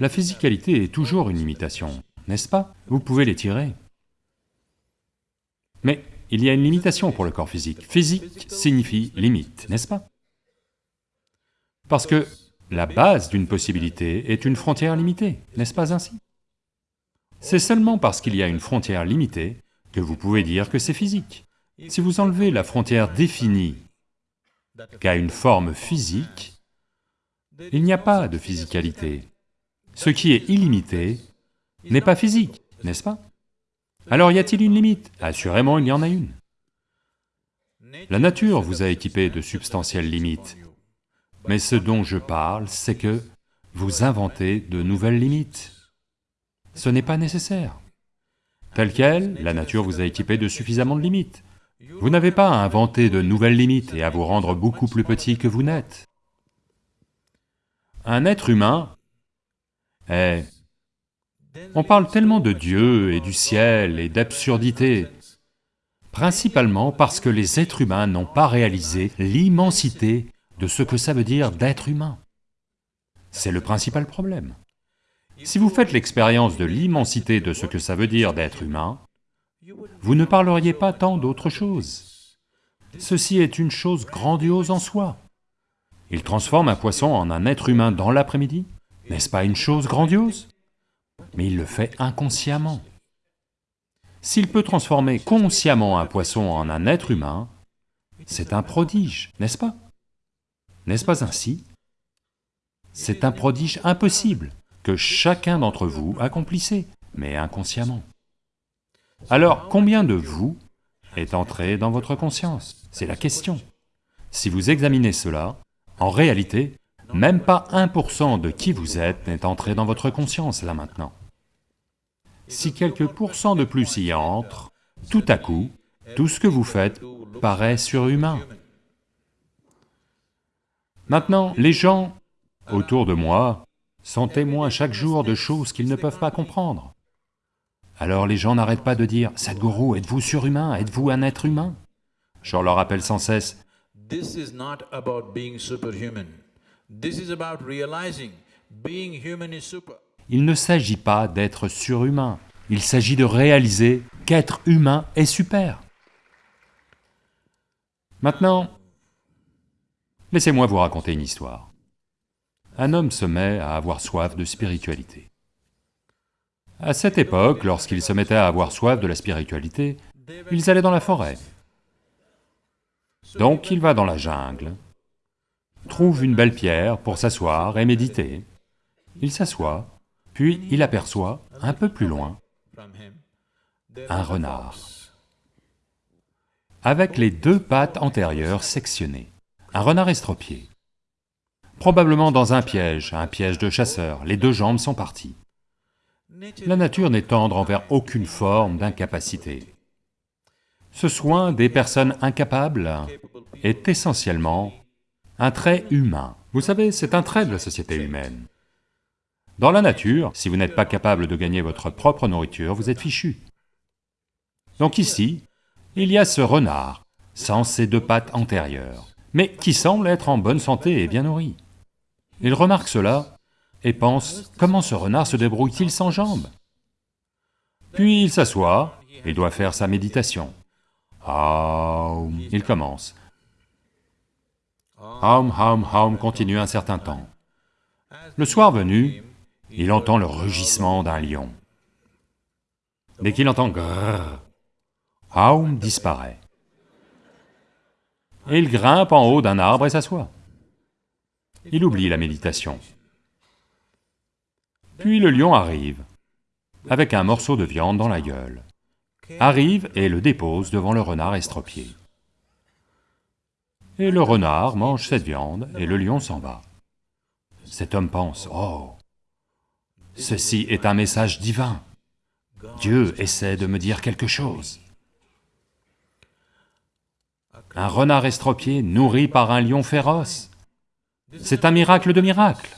La physicalité est toujours une limitation, n'est-ce pas? Vous pouvez l'étirer. Mais il y a une limitation pour le corps physique. Physique signifie limite, n'est-ce pas? Parce que la base d'une possibilité est une frontière limitée, n'est-ce pas ainsi? C'est seulement parce qu'il y a une frontière limitée que vous pouvez dire que c'est physique. Si vous enlevez la frontière définie qu'a une forme physique, il n'y a pas de physicalité. Ce qui est illimité n'est pas physique, n'est-ce pas? Alors y a-t-il une limite? Assurément il y en a une. La nature vous a équipé de substantielles limites, mais ce dont je parle, c'est que vous inventez de nouvelles limites. Ce n'est pas nécessaire. Tel quel, la nature vous a équipé de suffisamment de limites. Vous n'avez pas à inventer de nouvelles limites et à vous rendre beaucoup plus petit que vous n'êtes. Un être humain est... On parle tellement de Dieu et du ciel et d'absurdité, principalement parce que les êtres humains n'ont pas réalisé l'immensité de ce que ça veut dire d'être humain. C'est le principal problème. Si vous faites l'expérience de l'immensité de ce que ça veut dire d'être humain, vous ne parleriez pas tant d'autre chose. Ceci est une chose grandiose en soi. Il transforme un poisson en un être humain dans l'après-midi, n'est-ce pas une chose grandiose? Mais il le fait inconsciemment. S'il peut transformer consciemment un poisson en un être humain, c'est un prodige, n'est-ce pas? N'est-ce pas ainsi? C'est un prodige impossible que chacun d'entre vous accomplissait, mais inconsciemment. Alors, combien de vous est entré dans votre conscience? C'est la question. Si vous examinez cela, en réalité, même pas 1% de qui vous êtes n'est entré dans votre conscience là maintenant. Si quelques pourcents de plus y entrent, tout à coup, tout ce que vous faites paraît surhumain. Maintenant, les gens autour de moi sont témoins chaque jour de choses qu'ils ne peuvent pas comprendre. Alors les gens n'arrêtent pas de dire, « Sadhguru, êtes-vous surhumain? Êtes-vous un être humain ?» Je leur rappelle sans cesse, « This is not about being superhuman. This is about realizing being human is super. » Il ne s'agit pas d'être surhumain, il s'agit de réaliser qu'être humain est super. Maintenant, laissez-moi vous raconter une histoire. Un homme se met à avoir soif de spiritualité. À cette époque, lorsqu'ils se mettaient à avoir soif de la spiritualité, ils allaient dans la forêt. Donc il va dans la jungle, trouve une belle pierre pour s'asseoir et méditer. Il s'assoit, puis il aperçoit, un peu plus loin, un renard, avec les deux pattes antérieures sectionnées, un renard estropié. Probablement dans un piège, un piège de chasseur, les deux jambes sont parties. La nature n'est tendre envers aucune forme d'incapacité. Ce soin des personnes incapables est essentiellement un trait humain. Vous savez, c'est un trait de la société humaine. Dans la nature, si vous n'êtes pas capable de gagner votre propre nourriture, vous êtes fichu. Donc ici, il y a ce renard, sans ses deux pattes antérieures, mais qui semble être en bonne santé et bien nourri. Il remarque cela et pense, comment ce renard se débrouille-t-il sans jambes? Puis il s'assoit et doit faire sa méditation. Aum, il commence. Aum, aum, aum continue un certain temps. Le soir venu, il entend le rugissement d'un lion. Dès qu'il entend grrr, Aum disparaît. Et il grimpe en haut d'un arbre et s'assoit. Il oublie la méditation. Puis le lion arrive, avec un morceau de viande dans la gueule, arrive et le dépose devant le renard estropié. Et le renard mange cette viande et le lion s'en va. Cet homme pense, oh, ceci est un message divin. Dieu essaie de me dire quelque chose. Un renard estropié nourri par un lion féroce. C'est un miracle de miracles.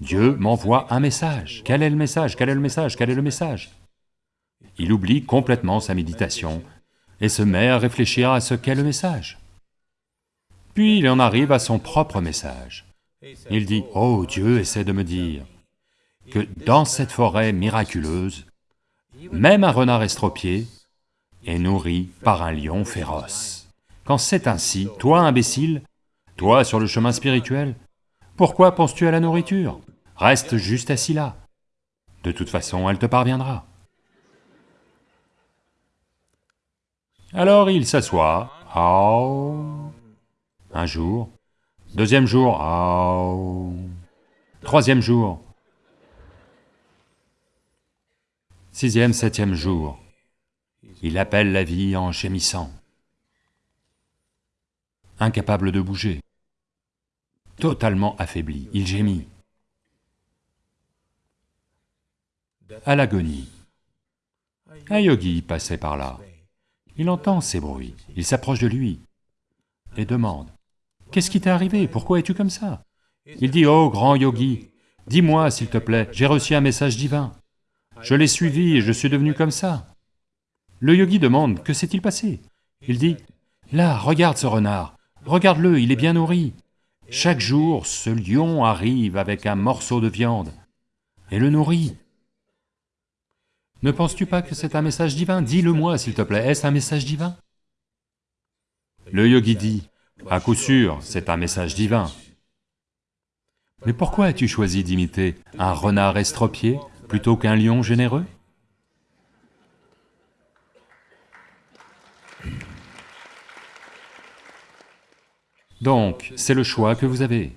Dieu m'envoie un message. Quel est le message? Quel est le message? Quel est le message? Il oublie complètement sa méditation et se met à réfléchir à ce qu'est le message. Puis il en arrive à son propre message. Il dit, « Oh, Dieu essaie de me dire, que dans cette forêt miraculeuse, même un renard estropié est nourri par un lion féroce. Quand c'est ainsi, toi imbécile, toi sur le chemin spirituel, pourquoi penses-tu à la nourriture? Reste juste assis là. De toute façon, elle te parviendra. Alors il s'assoit, un jour, deuxième jour, troisième jour, sixième, septième jour, il appelle la vie en gémissant, incapable de bouger, totalement affaibli, il gémit. À l'agonie, un yogi passait par là, il entend ces bruits, il s'approche de lui et demande, « Qu'est-ce qui t'est arrivé? Pourquoi es-tu comme ça ?» Il dit, « Oh, grand yogi, dis-moi s'il te plaît, j'ai reçu un message divin. Je l'ai suivi et je suis devenu comme ça. » Le yogi demande, « Que s'est-il passé ?» Il dit, « Là, regarde ce renard, regarde-le, il est bien nourri. Chaque jour, ce lion arrive avec un morceau de viande et le nourrit. Ne penses-tu pas que c'est un message divin? Dis-le-moi, s'il te plaît, est-ce un message divin? Le yogi dit, à coup sûr, c'est un message divin. Mais pourquoi as-tu choisi d'imiter un renard estropié plutôt qu'un lion généreux? Donc, c'est le choix que vous avez.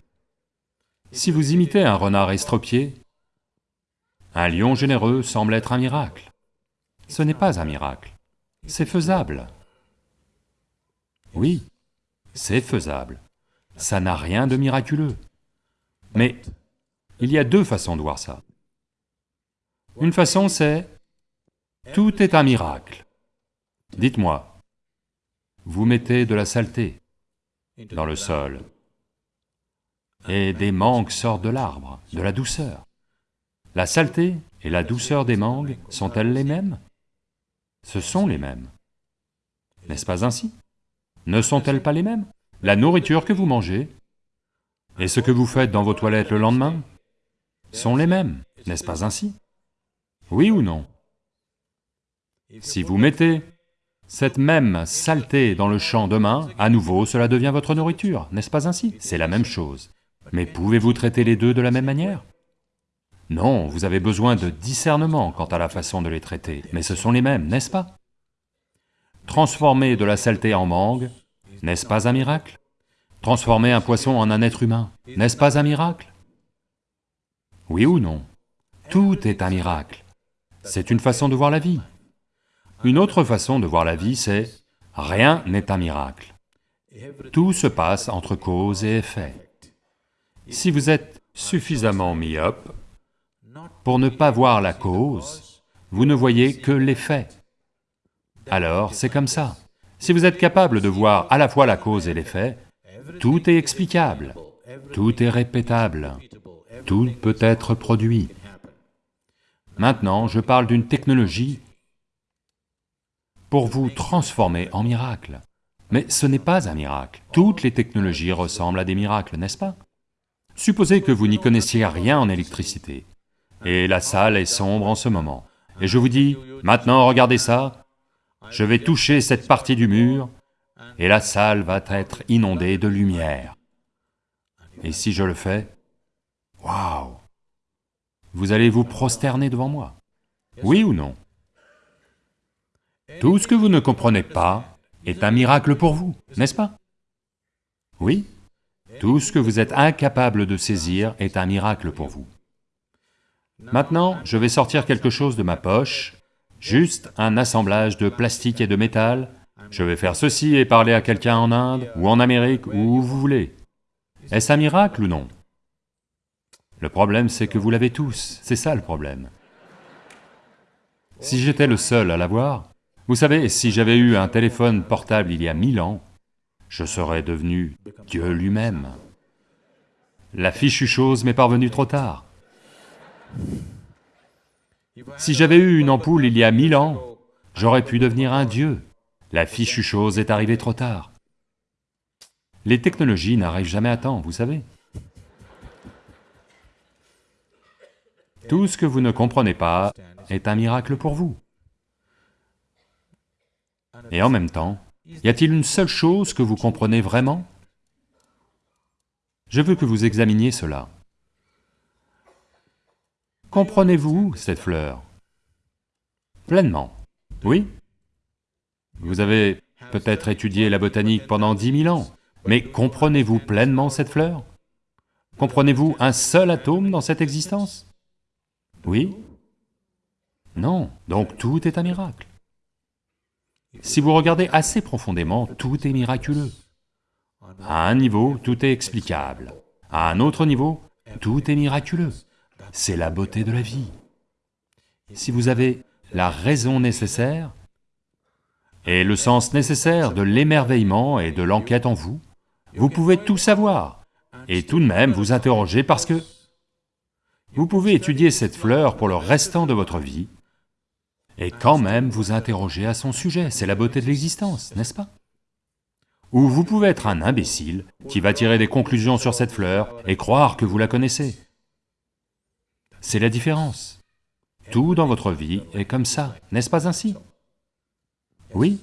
Si vous imitez un renard estropié, un lion généreux semble être un miracle. Ce n'est pas un miracle, c'est faisable. Oui, c'est faisable. Ça n'a rien de miraculeux. Mais il y a deux façons de voir ça. Une façon c'est, tout est un miracle. Dites-moi, vous mettez de la saleté dans le sol, et des mangues sortent de l'arbre, de la douceur. La saleté et la douceur des mangues sont-elles les mêmes? Ce sont les mêmes. N'est-ce pas ainsi? Ne sont-elles pas les mêmes? La nourriture que vous mangez et ce que vous faites dans vos toilettes le lendemain sont les mêmes, n'est-ce pas ainsi? Oui ou non? Si vous mettez cette même saleté dans le champ demain, à nouveau cela devient votre nourriture, n'est-ce pas ainsi? C'est la même chose. Mais pouvez-vous traiter les deux de la même manière? Non, vous avez besoin de discernement quant à la façon de les traiter, mais ce sont les mêmes, n'est-ce pas? Transformer de la saleté en mangue, n'est-ce pas un miracle? Transformer un poisson en un être humain, n'est-ce pas un miracle? Oui ou non? Tout est un miracle. C'est une façon de voir la vie. Une autre façon de voir la vie, c'est rien n'est un miracle. Tout se passe entre cause et effet. Si vous êtes suffisamment myope, pour ne pas voir la cause, vous ne voyez que l'effet. Alors, c'est comme ça. Si vous êtes capable de voir à la fois la cause et l'effet, tout est explicable, tout est répétable, tout peut être produit. Maintenant, je parle d'une technologie pour vous transformer en miracle. Mais ce n'est pas un miracle. Toutes les technologies ressemblent à des miracles, n'est-ce pas? Supposez que vous n'y connaissiez rien en électricité et la salle est sombre en ce moment. Et je vous dis, maintenant regardez ça, je vais toucher cette partie du mur, et la salle va être inondée de lumière. Et si je le fais, waouh! Vous allez vous prosterner devant moi, oui ou non? Tout ce que vous ne comprenez pas est un miracle pour vous, n'est-ce pas? Oui. Tout ce que vous êtes incapable de saisir est un miracle pour vous. Maintenant, je vais sortir quelque chose de ma poche, juste un assemblage de plastique et de métal. Je vais faire ceci et parler à quelqu'un en Inde, ou en Amérique, ou où vous voulez. Est-ce un miracle ou non? Le problème, c'est que vous l'avez tous, c'est ça le problème. Si j'étais le seul à l'avoir, vous savez, si j'avais eu un téléphone portable il y a mille ans, je serais devenu Dieu lui-même. La fichue chose m'est parvenue trop tard. Si j'avais eu une ampoule il y a mille ans, j'aurais pu devenir un dieu. La fichue chose est arrivée trop tard. Les technologies n'arrivent jamais à temps, vous savez. Tout ce que vous ne comprenez pas est un miracle pour vous. Et en même temps, y a-t-il une seule chose que vous comprenez vraiment? Je veux que vous examiniez cela. Comprenez-vous cette fleur? Pleinement, oui? Vous avez peut-être étudié la botanique pendant dix mille ans, mais comprenez-vous pleinement cette fleur? Comprenez-vous un seul atome dans cette existence? Oui? Non, donc tout est un miracle. Si vous regardez assez profondément, tout est miraculeux. À un niveau, tout est explicable. À un autre niveau, tout est miraculeux. C'est la beauté de la vie. Si vous avez la raison nécessaire et le sens nécessaire de l'émerveillement et de l'enquête en vous, vous pouvez tout savoir et tout de même vous interroger parce que vous pouvez étudier cette fleur pour le restant de votre vie et quand même vous interroger à son sujet, c'est la beauté de l'existence, n'est-ce pas? Ou vous pouvez être un imbécile qui va tirer des conclusions sur cette fleur et croire que vous la connaissez. C'est la différence. Tout dans votre vie est comme ça, n'est-ce pas ainsi? Oui,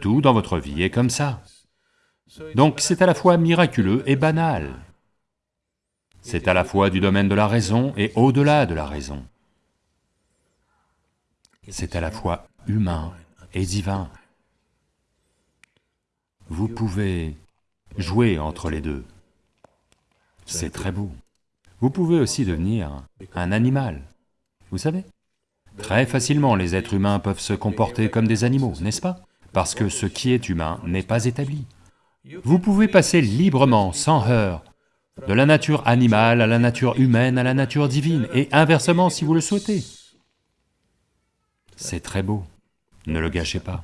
tout dans votre vie est comme ça. Donc c'est à la fois miraculeux et banal. C'est à la fois du domaine de la raison et au-delà de la raison. C'est à la fois humain et divin. Vous pouvez jouer entre les deux. C'est très beau. Vous pouvez aussi devenir un animal, vous savez Très facilement, les êtres humains peuvent se comporter comme des animaux, n'est-ce pas? Parce que ce qui est humain n'est pas établi. Vous pouvez passer librement, sans heurts, de la nature animale à la nature humaine à la nature divine, et inversement si vous le souhaitez. C'est très beau, ne le gâchez pas.